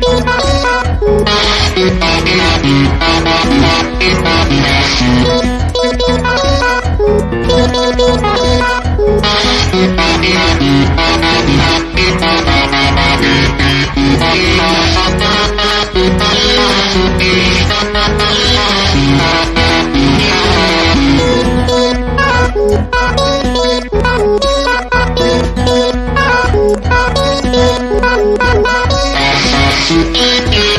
Bye. Thank you.